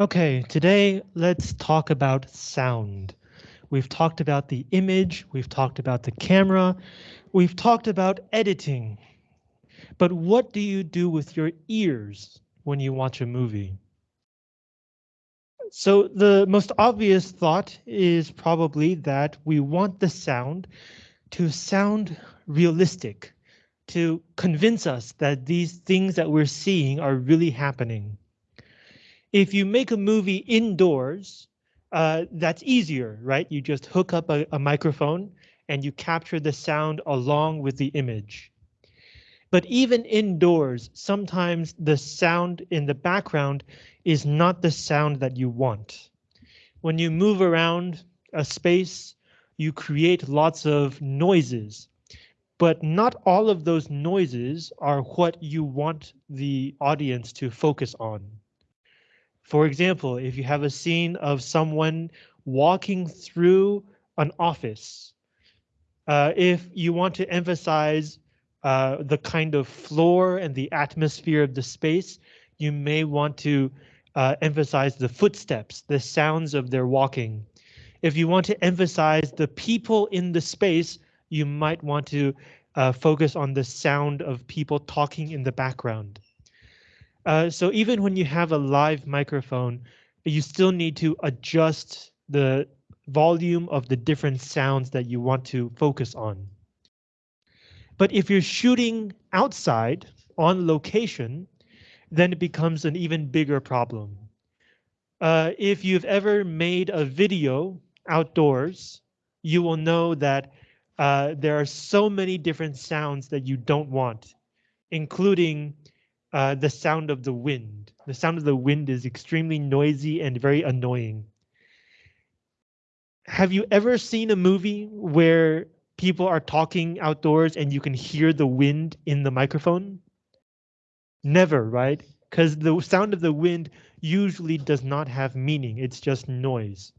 Okay, today let's talk about sound. We've talked about the image, we've talked about the camera, we've talked about editing. But what do you do with your ears when you watch a movie? So the most obvious thought is probably that we want the sound to sound realistic, to convince us that these things that we're seeing are really happening. If you make a movie indoors, uh, that's easier, right? You just hook up a, a microphone and you capture the sound along with the image. But even indoors, sometimes the sound in the background is not the sound that you want. When you move around a space, you create lots of noises, but not all of those noises are what you want the audience to focus on. For example, if you have a scene of someone walking through an office, uh, if you want to emphasize uh, the kind of floor and the atmosphere of the space, you may want to uh, emphasize the footsteps, the sounds of their walking. If you want to emphasize the people in the space, you might want to uh, focus on the sound of people talking in the background. Uh, so even when you have a live microphone, you still need to adjust the volume of the different sounds that you want to focus on. But if you're shooting outside on location, then it becomes an even bigger problem. Uh, if you've ever made a video outdoors, you will know that uh, there are so many different sounds that you don't want, including uh, the sound of the wind. The sound of the wind is extremely noisy and very annoying. Have you ever seen a movie where people are talking outdoors and you can hear the wind in the microphone? Never, right? Because the sound of the wind usually does not have meaning. It's just noise.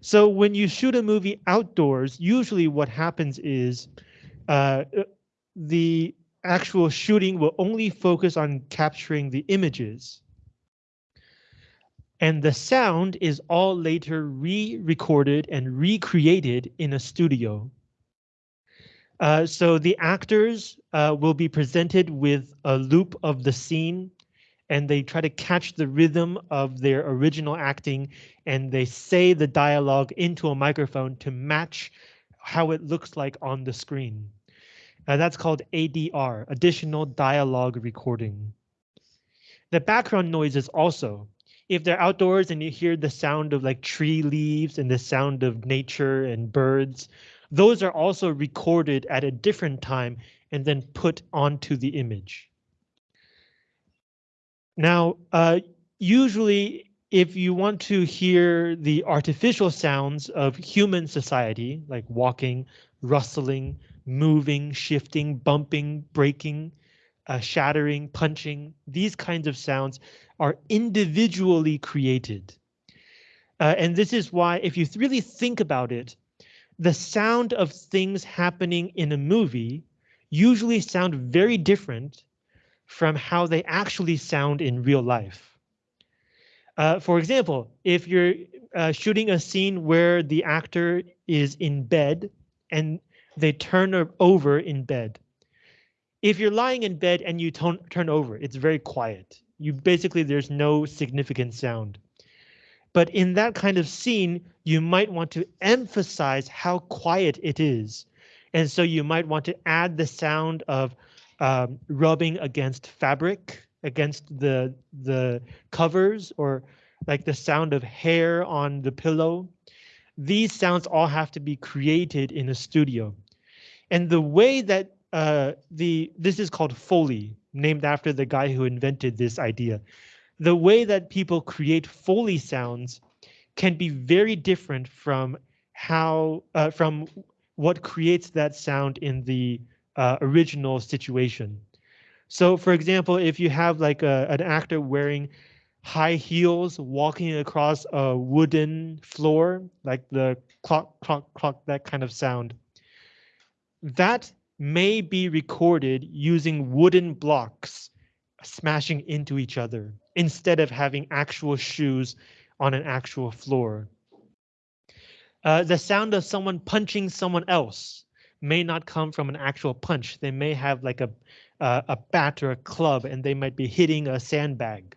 So when you shoot a movie outdoors, usually what happens is uh, the actual shooting will only focus on capturing the images. And the sound is all later re-recorded and recreated in a studio. Uh, so the actors uh, will be presented with a loop of the scene and they try to catch the rhythm of their original acting and they say the dialogue into a microphone to match how it looks like on the screen. Uh, that's called ADR, additional dialogue recording. The background noises also, if they're outdoors and you hear the sound of like tree leaves and the sound of nature and birds, those are also recorded at a different time and then put onto the image. Now, uh, usually if you want to hear the artificial sounds of human society, like walking, rustling, moving, shifting, bumping, breaking, uh, shattering, punching. These kinds of sounds are individually created. Uh, and this is why, if you really think about it, the sound of things happening in a movie usually sound very different from how they actually sound in real life. Uh, for example, if you're uh, shooting a scene where the actor is in bed and they turn over in bed. If you're lying in bed and you turn over, it's very quiet. You basically, there's no significant sound. But in that kind of scene, you might want to emphasize how quiet it is. And so you might want to add the sound of um, rubbing against fabric, against the, the covers, or like the sound of hair on the pillow. These sounds all have to be created in a studio. And the way that uh, the this is called Foley, named after the guy who invented this idea. The way that people create Foley sounds can be very different from how uh, from what creates that sound in the uh, original situation. So for example, if you have like a, an actor wearing high heels walking across a wooden floor, like the clock, clock, clock, that kind of sound, that may be recorded using wooden blocks smashing into each other. instead of having actual shoes on an actual floor. Uh, the sound of someone punching someone else may not come from an actual punch. They may have like a, uh, a bat or a club and they might be hitting a sandbag.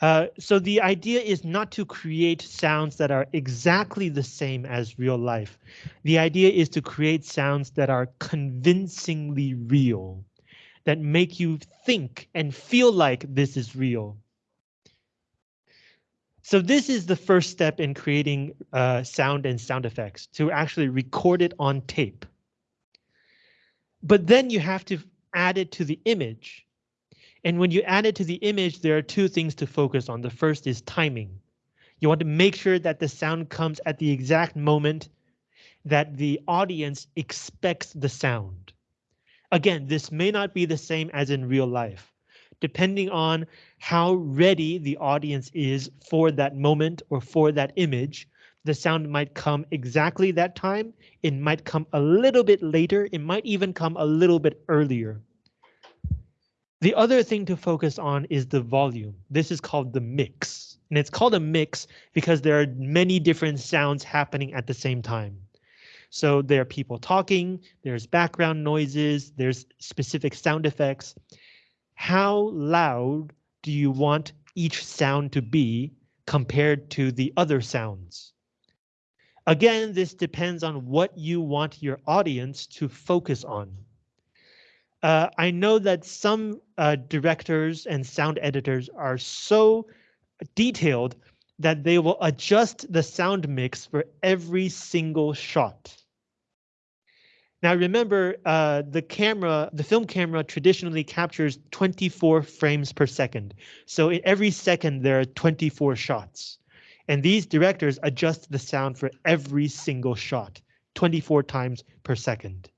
Uh, so the idea is not to create sounds that are exactly the same as real life. The idea is to create sounds that are convincingly real, that make you think and feel like this is real. So this is the first step in creating uh, sound and sound effects to actually record it on tape. But then you have to add it to the image. And when you add it to the image, there are two things to focus on. The first is timing. You want to make sure that the sound comes at the exact moment that the audience expects the sound. Again, this may not be the same as in real life depending on how ready the audience is for that moment or for that image, the sound might come exactly that time. It might come a little bit later. It might even come a little bit earlier. The other thing to focus on is the volume. This is called the mix. And it's called a mix because there are many different sounds happening at the same time. So there are people talking, there's background noises, there's specific sound effects how loud do you want each sound to be compared to the other sounds? Again, this depends on what you want your audience to focus on. Uh, I know that some uh, directors and sound editors are so detailed that they will adjust the sound mix for every single shot. Now remember, uh, the camera, the film camera traditionally captures 24 frames per second. So in every second there are 24 shots. And these directors adjust the sound for every single shot, 24 times per second.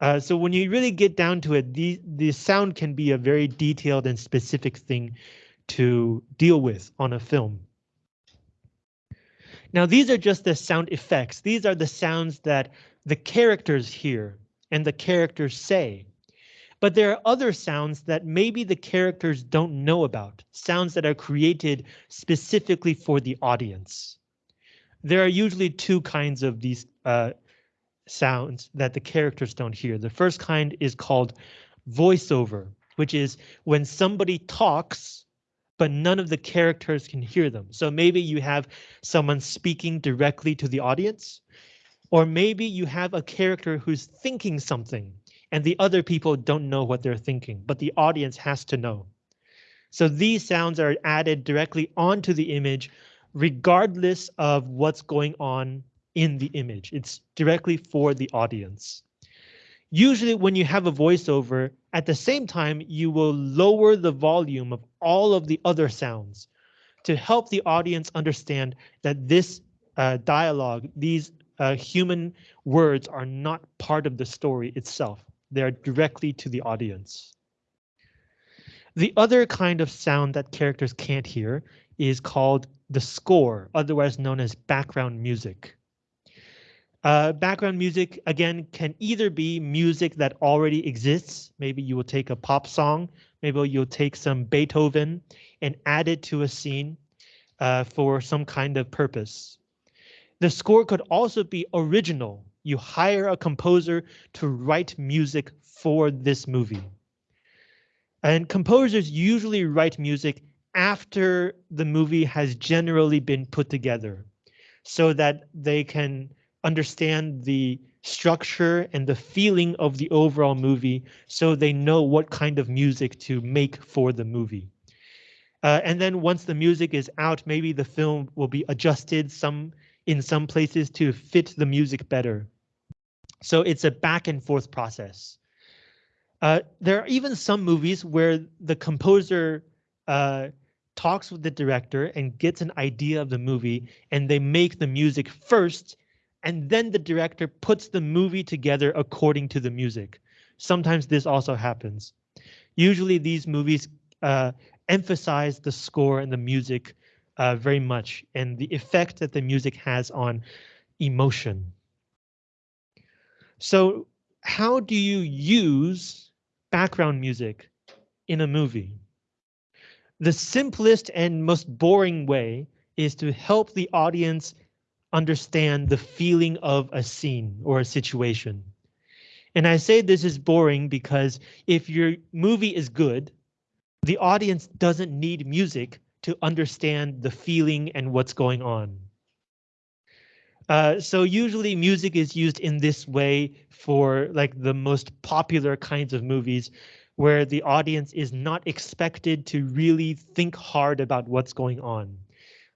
Uh, so when you really get down to it, the, the sound can be a very detailed and specific thing to deal with on a film. Now these are just the sound effects. These are the sounds that the characters hear and the characters say. But there are other sounds that maybe the characters don't know about, sounds that are created specifically for the audience. There are usually two kinds of these uh, sounds that the characters don't hear. The first kind is called voiceover, which is when somebody talks, but none of the characters can hear them. So maybe you have someone speaking directly to the audience, or maybe you have a character who's thinking something and the other people don't know what they're thinking, but the audience has to know. So these sounds are added directly onto the image, regardless of what's going on in the image. It's directly for the audience. Usually when you have a voiceover, at the same time, you will lower the volume of all of the other sounds to help the audience understand that this uh, dialogue, these uh, human words are not part of the story itself. They are directly to the audience. The other kind of sound that characters can't hear is called the score, otherwise known as background music. Uh, background music, again, can either be music that already exists. Maybe you will take a pop song, maybe you'll take some Beethoven and add it to a scene uh, for some kind of purpose. The score could also be original. You hire a composer to write music for this movie. And composers usually write music after the movie has generally been put together so that they can understand the structure and the feeling of the overall movie so they know what kind of music to make for the movie. Uh, and then once the music is out, maybe the film will be adjusted some in some places to fit the music better. So it's a back and forth process. Uh, there are even some movies where the composer uh, talks with the director and gets an idea of the movie and they make the music first and then the director puts the movie together according to the music. Sometimes this also happens. Usually these movies uh, emphasize the score and the music uh, very much and the effect that the music has on emotion. So how do you use background music in a movie? The simplest and most boring way is to help the audience understand the feeling of a scene or a situation. And I say this is boring because if your movie is good, the audience doesn't need music to understand the feeling and what's going on. Uh, so usually music is used in this way for like the most popular kinds of movies where the audience is not expected to really think hard about what's going on.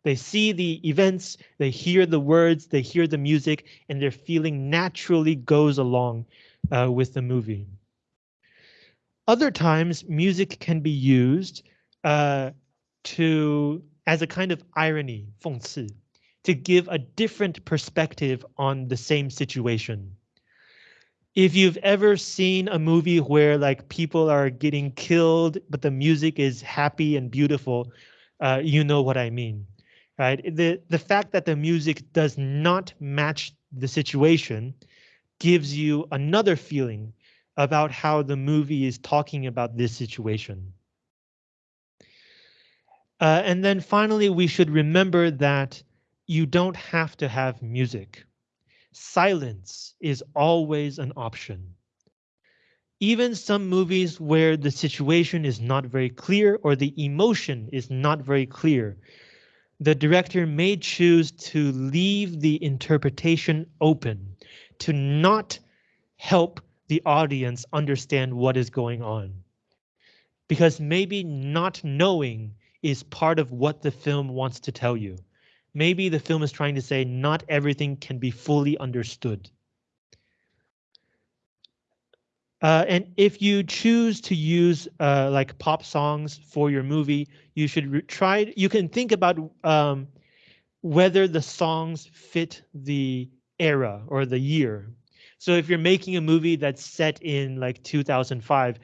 They see the events, they hear the words, they hear the music, and their feeling naturally goes along uh, with the movie. Other times, music can be used uh, to as a kind of irony, 讽刺, to give a different perspective on the same situation. If you've ever seen a movie where like people are getting killed, but the music is happy and beautiful, uh, you know what I mean right? The, the fact that the music does not match the situation gives you another feeling about how the movie is talking about this situation. Uh, and then finally, we should remember that you don't have to have music. Silence is always an option. Even some movies where the situation is not very clear or the emotion is not very clear, the director may choose to leave the interpretation open, to not help the audience understand what is going on. Because maybe not knowing is part of what the film wants to tell you. Maybe the film is trying to say not everything can be fully understood. Uh, and if you choose to use uh, like pop songs for your movie, you should try. You can think about um, whether the songs fit the era or the year. So if you're making a movie that's set in like 2005,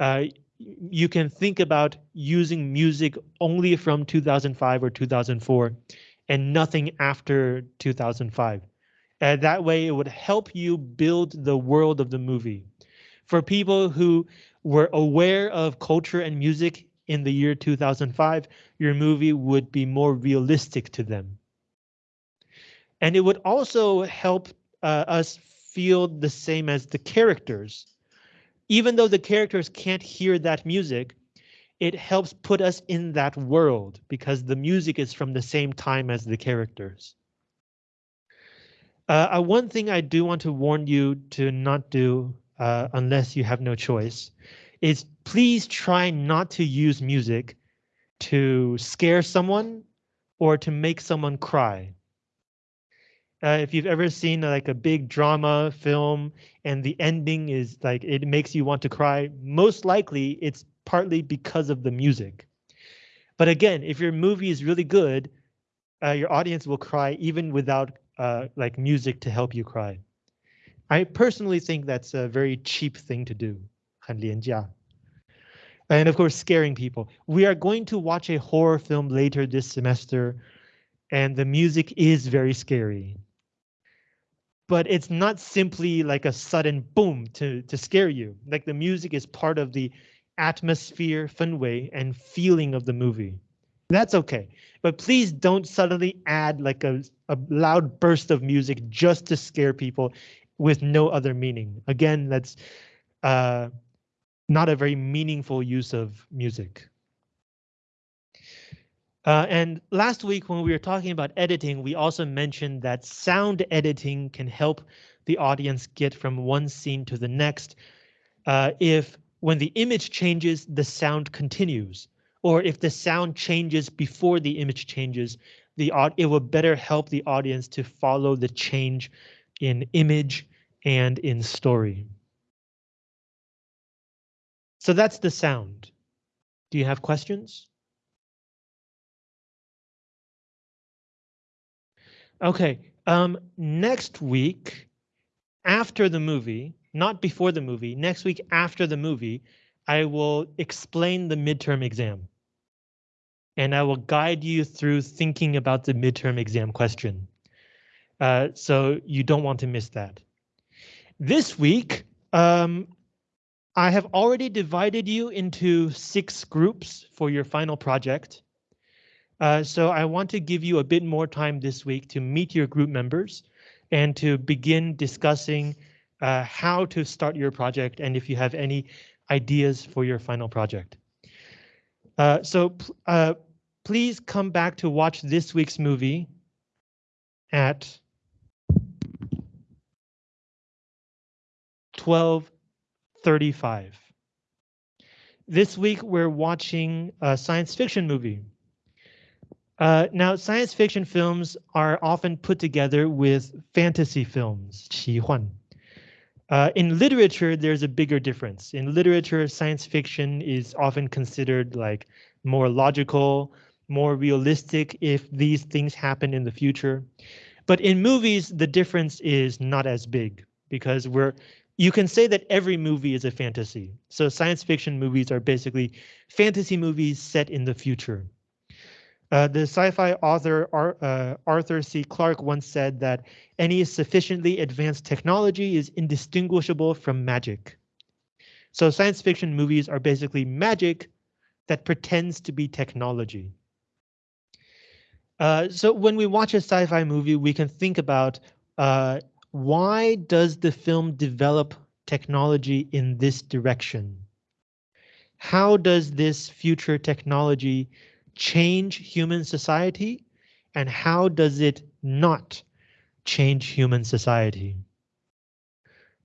uh, you can think about using music only from 2005 or 2004 and nothing after 2005. And that way it would help you build the world of the movie for people who were aware of culture and music in the year 2005, your movie would be more realistic to them. And it would also help uh, us feel the same as the characters. Even though the characters can't hear that music, it helps put us in that world because the music is from the same time as the characters. Uh, uh, one thing I do want to warn you to not do uh, unless you have no choice, is please try not to use music to scare someone or to make someone cry. Uh, if you've ever seen like a big drama film and the ending is like it makes you want to cry, most likely it's partly because of the music. But again, if your movie is really good, uh, your audience will cry even without uh, like music to help you cry. I personally think that's a very cheap thing to do. 很廉价. And of course, scaring people. We are going to watch a horror film later this semester, and the music is very scary. But it's not simply like a sudden boom to, to scare you. Like the music is part of the atmosphere, way, and feeling of the movie. That's okay. But please don't suddenly add like a, a loud burst of music just to scare people with no other meaning. Again, that's uh, not a very meaningful use of music. Uh, and last week when we were talking about editing, we also mentioned that sound editing can help the audience get from one scene to the next. Uh, if when the image changes, the sound continues, or if the sound changes before the image changes, the it will better help the audience to follow the change in image and in story. So that's the sound. Do you have questions? Okay, um, next week, after the movie, not before the movie, next week after the movie, I will explain the midterm exam. And I will guide you through thinking about the midterm exam question. Uh, so you don't want to miss that. This week, um, I have already divided you into six groups for your final project. Uh, so I want to give you a bit more time this week to meet your group members and to begin discussing uh, how to start your project and if you have any ideas for your final project. Uh, so uh, please come back to watch this week's movie at 12:35. This week we're watching a science fiction movie. Uh, now, science fiction films are often put together with fantasy films, 奇幻. Uh, in literature, there's a bigger difference. In literature, science fiction is often considered like more logical, more realistic if these things happen in the future. But in movies, the difference is not as big because we're you can say that every movie is a fantasy. So science fiction movies are basically fantasy movies set in the future. Uh, the sci-fi author Ar uh, Arthur C. Clarke once said that any sufficiently advanced technology is indistinguishable from magic. So science fiction movies are basically magic that pretends to be technology. Uh, so when we watch a sci-fi movie, we can think about uh, why does the film develop technology in this direction? How does this future technology change human society? And how does it not change human society?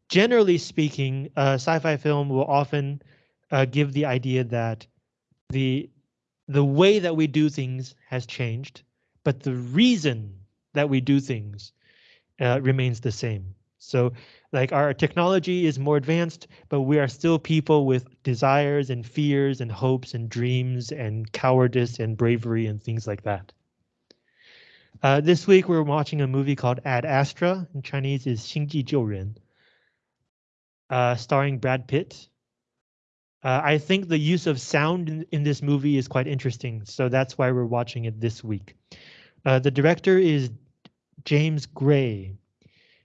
Generally speaking, a sci-fi film will often uh, give the idea that the the way that we do things has changed, but the reason that we do things uh, remains the same. So like our technology is more advanced, but we are still people with desires and fears and hopes and dreams and cowardice and bravery and things like that. Uh, this week we're watching a movie called Ad Astra. In Chinese is 星际救人, uh, starring Brad Pitt. Uh, I think the use of sound in, in, this movie is quite interesting, so that's why we're watching it this week. Uh, the director is James Gray.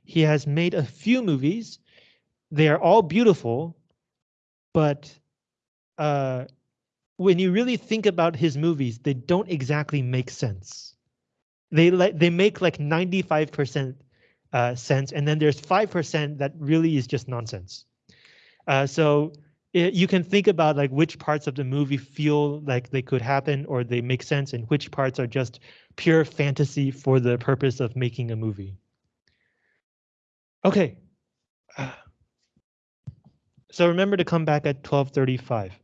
He has made a few movies. They are all beautiful, but uh, when you really think about his movies, they don't exactly make sense. They like they make like 95% uh, sense, and then there's 5% that really is just nonsense. Uh, so it, you can think about like which parts of the movie feel like they could happen or they make sense, and which parts are just pure fantasy for the purpose of making a movie. Okay. So remember to come back at 1235.